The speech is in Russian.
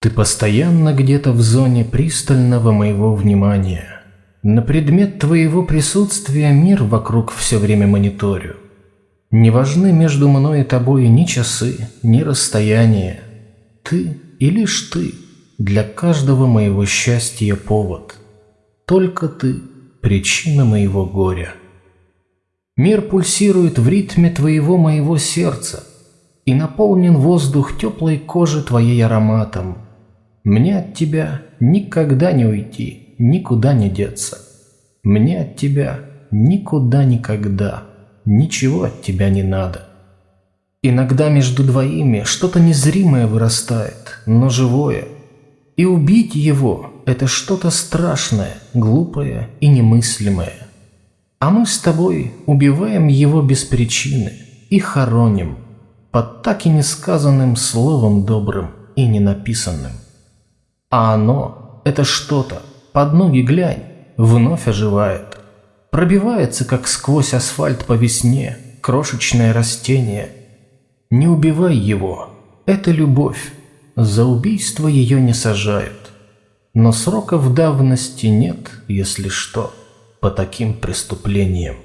Ты постоянно где-то в зоне пристального моего внимания. На предмет твоего присутствия мир вокруг все время мониторю. Не важны между мной и тобой ни часы, ни расстояние. Ты и лишь ты для каждого моего счастья повод. Только ты – причина моего горя. Мир пульсирует в ритме твоего моего сердца, и наполнен воздух теплой кожи твоей ароматом – мне от тебя никогда не уйти, никуда не деться. Мне от тебя никуда никогда, ничего от тебя не надо. Иногда между двоими что-то незримое вырастает, но живое. И убить его – это что-то страшное, глупое и немыслимое. А мы с тобой убиваем его без причины и хороним под так и несказанным словом добрым и ненаписанным. А оно, это что-то, под ноги глянь, вновь оживает. Пробивается, как сквозь асфальт по весне, крошечное растение. Не убивай его, это любовь, за убийство ее не сажают. Но сроков давности нет, если что, по таким преступлениям.